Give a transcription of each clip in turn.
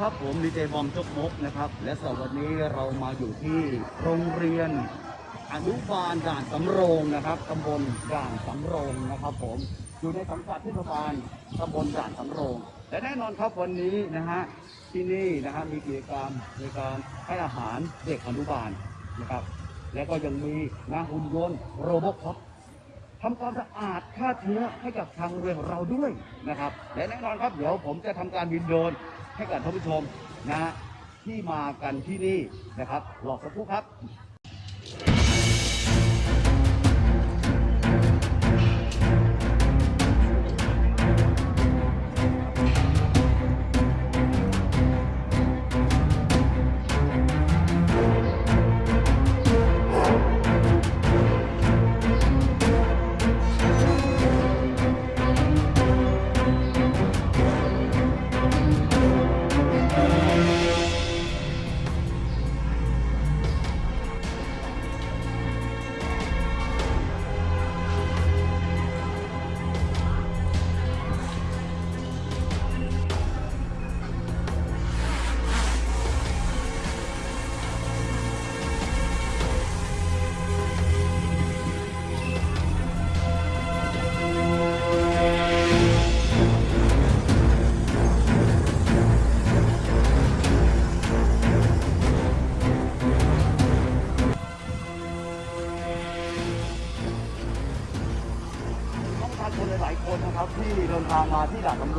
ครับผมดีเจบอมจกมกนะครับ และสำหรับวันนี้เรามาอยู่ที่โรงเรียนอนุบาลด่านสำโรงนะครับตำบลด่านสำโรงนะครับ ผมอยู่ในสังกัดเทศบาลตำบลด่านสำโรงและแน่นอนครับวันนี้นะฮะที่นี่นะฮะมีกิจกรรมในการให้อาหารเด็กอนุบาลนะครับ และก็ยังมีนะหุ่นยนต์โรบอทคอปทำความสะอาดฆ่าเชื้อให้กับทางเรียนของเราด้วยนะครับ และแน่นอนครับเดี๋ยวผมจะทำการบินโดรน ให้กับท่านผู้ชมนะฮะที่มากันที่นี่นะครับรอสักครู่ครับ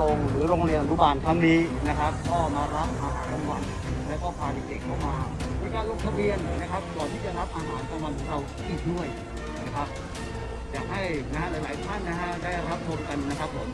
รงหรือโรงเรียนอนุบาลครั้งนี้นะครับก็มารับอาหารกลางวันและก็พาเด็กๆเข้ามาในการลงทะเบียนนะครับก่อนที่จะรับอาหารกลางวันของเราอีกด้วยนะครับอยากให้นะฮะหลายๆท่านนะฮะได้รับชมกันนะครับผม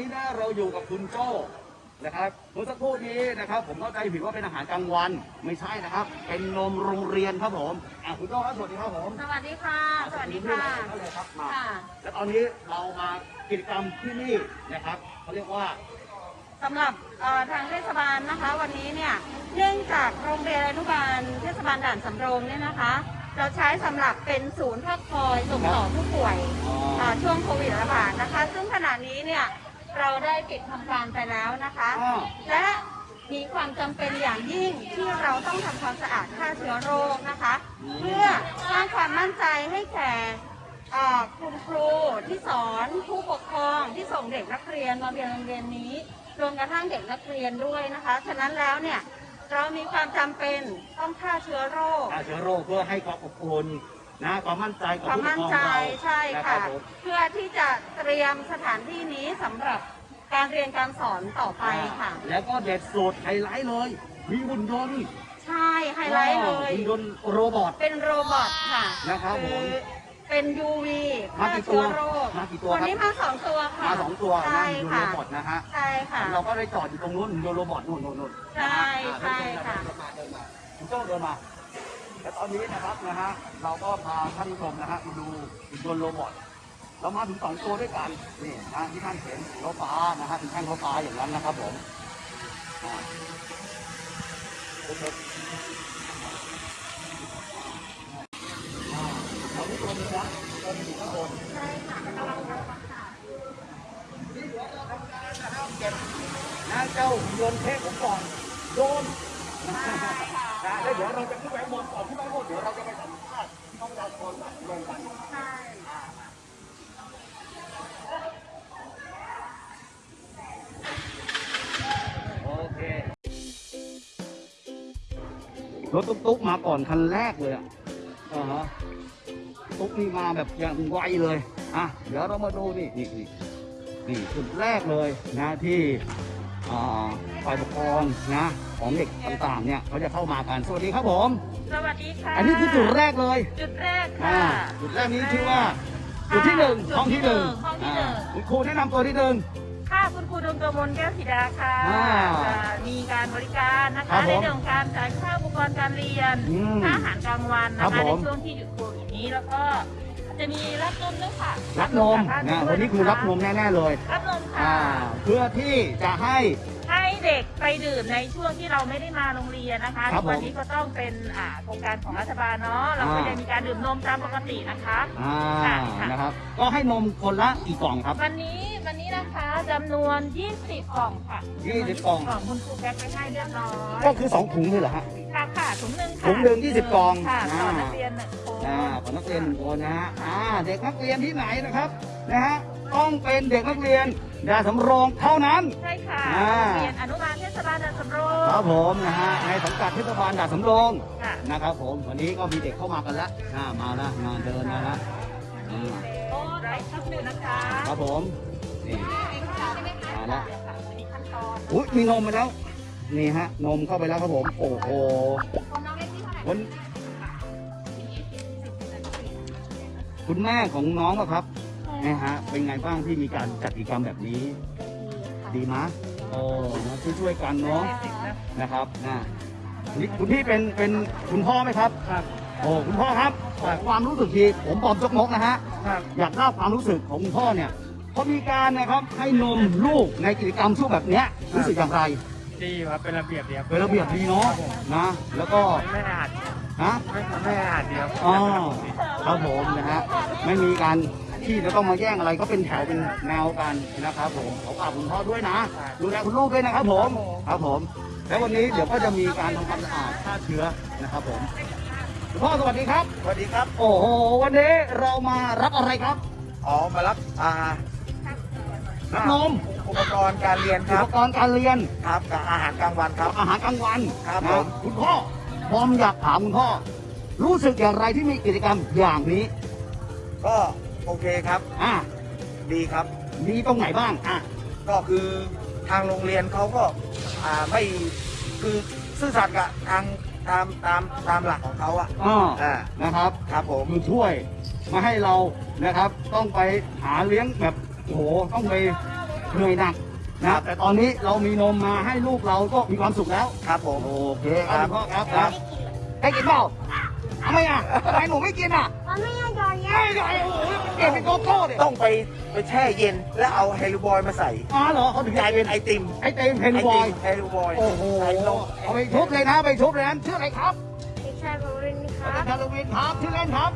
นี่นะเราอยู่กับคุณโจ้นะครับเมื่อสักครู่นี้นะครับ ผมเข้าใจผิดว่าเป็นอาหารกลางวันไม่ใช่นะครับ เป็นนมโรงเรียนครับผมอะคุณโจ้ครับสวัสดีครับผมสวัสดีค่ะ สวัสดีค่ะสวัสดีครับมาค่ะและตอนนี้เรามากิจกรรมที่นี่นะครับเขาเรียกว่าสำหรับเอ่อทางเทศบาลนะคะ วันนี้เนี่ยเนื่องจากโรงเรียนอนุบาลเทศบาลด่านสำโรงเนี่ยนะคะ เราใช้สำหรับเป็นศูนย์พักคอยส่งต่อผู้ป่วยอ๋อเอ่อช่วงโควิดระบาดนะคะ ซึ่งขณะนี้เนี่ย เราได้ปิดทำการไปแล้วนะคะ อ้าวและมีความจำเป็นอย่างยิ่งที่เราต้องทำความสะอาดฆ่าเชื้อโรคนะคะ เพื่อสร้างความมั่นใจให้แก่เอ่อคุณครูที่สอนผู้ปกครองที่ส่งเด็กนักเรียนมาเรียนโรงเรียนนี้รวมกระทั่งเด็กนักเรียนด้วยนะคะ ฉะนั้นแล้วเนี่ยเรามีความจำเป็นต้องฆ่าเชื้อโรค ฆ่าเชื้อโรคเพื่อให้ความอบอุ่น นะความมั่นใจกับความผู้ปกมั่นครองใจเราใช่นะค่ะรับผม เพื่อที่จะเตรียมสถานที่นี้สำหรับการเรียนการสอนต่อไปค่ะ แล้วก็เด็ดสุดไฮไลท์เลย มีหุ่นยนต์ ใช่ไฮไลท์เลย หุ่นยนต์ robot เป็น robot ค่ะนะครับผม เป็น UV มาฆ่ากี่ตัเชื้วอโรคมากี่ตัววันครับนี้มาสองตัวค่ะมาสองตัวนะใช่หุ่นยนต์ค่ะ robot นะฮะ ใช่ค่ะ เราก็ได้จอดอยู่ตรงนู้นหุ่นยนต์ robot นู่นนู่นนู่นใช่ใช่ค่ะเดินมาเดินมาคุณโจ้เดินมา และตอนนี้นะครับนะฮะเราก็พาท่านผู้ชมนะฮะมาดูหุ่นยนต์โรบอทเรามาถึงสองตัวด้วยกันนี่นะที่ท่านเห็นรถฟ้านะฮะเป็นแท่งรถฟ้าอย่างนั้นนะครับผมอ่าอ่าเราทุกคนนะเราอยู่ข้างบนใช่ค่ะกำลังลงมาค่ะนี่เดี๋ยวเราทำการนะครับเก็บนะเจ้าหุ่นยนต์เทพผมก่อนโดน นะแล้วเดี๋ยวเราจะขึ้นไปบนก่อนขึ้นไปบนเดี๋ยวเราจะไปสัมภาษณ์น้องดาวคนลงกันใช่โอเครถตุ๊กๆมาก่อนคันแรกเลยอะอ่าฮะตุ๊กนี่มาแบบอย่างไวเลยอะเดี๋ยวเรามาดูนี่นี่นี่นี่จุดแรกเลยนะที่อ่าฝ่ายปกครองนะ ของเด็กต่างๆเนี่ยเขาจะเข้ามากันสวัสดีครับผม สวัสดีค่ะอันนี้คือจุดแรกเลยจุดแรกอ่าค่ะ จุดแรกนี้ชื่อว่าจุดที่หนึ่งจุดห้องที่หนึ่งห้องที่หนึ่ง อ่าคุณครูแนะนำตัวที่หนึ่ง ค่ะคุณครูดวงกมลแก้วสีดาค่ะอ่าจะมีการบริการนะครัคะบผมในเรื่องของการจ่ายค่าอุปกรณ์การเรียนอืมค่าอาหารกลางวันครันะบคะผในม ช่วงที่หยุดโควิดนี้แล้วก็จะมีรับนมด้วยค่ะรับนมจากนะบ้าวันนี้คือรับนมแน่ๆเลย รับนมอ่าค่ะเพื่อที่จะให้ให้ เด็กไปดื่มในช่วงที่เราไม่ได้มาโรงเรียนนะคะครับผมวันนี้ก็ต้องเป็นอ่าโครงการของรัฐบาลเนาะเราก็อ่า จะมีการดื่มนมตามปกตินะคะ อ่าค่ะค่ะ นะครับ ก็ให้นมคนละกี่กล่องครับ วันนี้วันนี้นะคะจำนวน 20 กล่องค่ะ20กล่อง กล่องคุณครูแพ็คไปให้เรียบร้อยก็คือ 2 ถุงเลยเหรอฮะ ค่ะค่ะถุงหนึ่งค่ะถุงหนึ่ง20กล่องค่ะอ่าต่อนักเรียนหนึ่งคน อ่าของนักเรียนหนึ่งคนนะฮะอ่าเด็กนักเรียนที่ไหนนะครับนะฮะ ต้องเป็นเด็กนักเรียนดาสำโรงเท่านั้น ใช่ค่ะอ่า โรงเรียนอนุบาลเทศบาลด่านสำโรงครับผมนะฮะในสังกัดเทศบาลดาสำโรงค่ะนะครับผมวันนี้ก็มีเด็กเข้ามากันแล้วอ่ามาแล้วมาเดินมาแล้วอ่าโอ้ไร้ข้าวหนึ่งนะคะครับผมนี่มาแล้วค่ะอันนี้ขั้นตอนอุ้ยมีนมมาแล้วนี่ฮะนมเข้าไปแล้วครับผม โอ้โหคนน้องเล็กที่เท่าไหร่คนคุณแม่ของน้องอะครับ นะฮะ เป็นไงบ้างที่มีการจัดกิจกรรมแบบนี้ ดีมะโอ้นะช่วยๆกันเนาะนะครับนะนี่คุณพี่เป็นเป็นคุณพ่อไหมครับครับ โอ้คุณพ่อครับขอความรู้สึกทีผมปอมจกมกนะฮะครับอยากทราบความรู้สึกของคุณพ่อเนี่ยพอมีการนะครับให้นมลูกในกิจกรรมช่วงแบบเนี้ยรู้สึกอย่างไรดีครับเป็นระเบียบดีครับเป็นระเบียบดีเนาะนะแล้วก็ไม่อาจนะไม่ไม่อาจเดียวอ๋อครับผมนะฮะไม่มีการ ที่จะต้องมาแย่งอะไรก็เป็นแถวเป็นแนวกันนะครับ ผมขอฝากคุณพ่อด้วยนะ ดูแลคุณลูกด้วยนะครับผมครับผม แล้ววันนี้เดี๋ยวก็จะมีการทำความสะอาดฆ่าเชื้อนะครับผมคุณพ่อสวัสดีครับ สวัสดีครับ โอ้โหวันนี้เรามารับอะไรครับอ๋อมารับอ่ารับนมอุปกรณ์การเรียนคอุรัปบกรณ์การเรียน ครับกับอาหารกลางวันครับ อาหารกลางวันครับนะผมคุณพ่อผมอยากถามคุณพ่อ รู้สึกอย่างไรที่มีกิจกรรมอย่างนี้ ก็ โอเคครับ อะดีครับ มีตรงไหนบ้างอะก็คือทางโรงเรียนเขาก็อ่าไม่คือซื่อสัตย์กับทางตามตามตามหลักของเขาอะอ่าอ่านะครับครับผมคือช่วยมาให้เรานะครับ ต้องไปหาเลี้ยงแบบโอ้โหต้องไปเหนื่อยหนักนะแต่ตอนนี้เรามีนมมาให้ลูกเราก็มีความสุขแล้วครับผมโอเคครับคุณพ่อครับครับให้กินเปล่าทำไมอะทำไมหนูไม่กินอะ มันไม่ยังก่อนเนี้ยไม่ได้โอ้โหเปลี่ยนเป็นโกโก้เด็ต้องไปไปแช่เย็นแล้วเอาเฮลูบอยมาใส่อ๋อเหรอเขาถึงกกลาลายยเป็เป็นนไอติมไอเต็มเพนบอยเฮลูบอยโอ้โหใส่นมเอาไปชุบเลยนะไปชุบเลยนะชื่ออะไรครับเด็กชายบรินคอารัจารบย์ฮาโลวีนครับชื่อเล่นครับ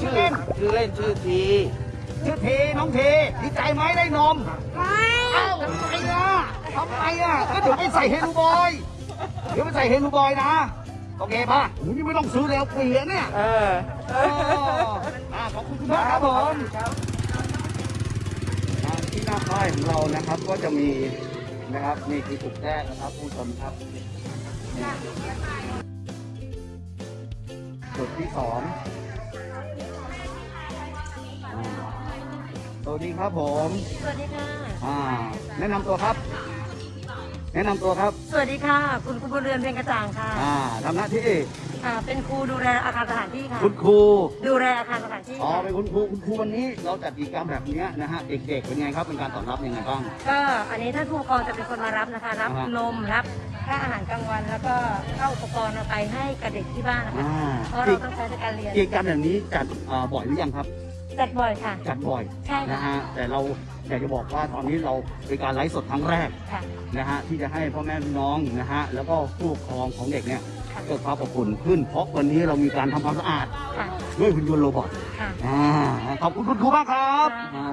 ชื่อเล่นชื่อเล่นชื่อทีชื่อทีน้องทีดีใจไหมได้นมไม่เอ้าทำไมอะทำไมอะก็เดี๋ยวไปใส่เฮลูบอยเดี๋ยวไปใส่เฮลูบอยนะ โอเคป่ะหนูนี่ไม่ต้องซื้อแล้วเปลี่ยนเนี่ยเออเอออะขอบคุณคุณมากครับผมอะที่หน้าค่ายของเรานะครับ ก็จะมีนะครับนี่คือจุดแรกนะครับผู้ชมครับนี่จุดที่สองอ่าสวัสดีครับผม สวัสดีค่ะ อ่า แนะนำตัวครับ แนะนำตัวครับ สวัสดีค่ะ คุณครูบุญเรือนเพียงกระจ่างค่ะอ่าทำหน้าที่อ่าเป็นครูดูแลอาคารสถานที่ค่ะ คุณครู ดูแลอาคารสถานที่อ๋อ ค่ะเป็นคุณครู คุณครูวันนี้เราจัดกิจกรรมแบบเนี้ยนะฮะ เด็กๆ เป็นไงครับ เป็นการตอบรับยังไงบ้าง ก็อันนี้ท่านผู้ปกครองจะเป็นคนมารับนะคะ รับอ่าฮะ นมรับค่าอาหารกลางวันแล้วก็เข้าอุปกรณ์เอาไปให้กับเด็กที่บ้านนะคะอ่าเพราะเราต้องใช้ในการเรียน กิจกรรมแบบนี้จัดอ่าบ่อยหรือยังครับ จัดบ่อยค่ะ จัดบ่อยใช่ค่ะนะฮะแต่เราอยากจะบอกว่าตอนนี้เราเป็นการไลฟ์สดครั้งแรกค่ะนะฮะที่จะให้พ่อแม่พี่น้องนะฮะแล้วก็ผู้ปกครองของเด็กเนี่ยค่ะ เกิดความอบอุ่นขึ้น เพราะวันนี้เรามีการทำความสะอาดค่ะด้วยหุ่นยนต์โรบอทค่ะ อ่าขอบคุณคุณครูมากครับค่ะ อ่า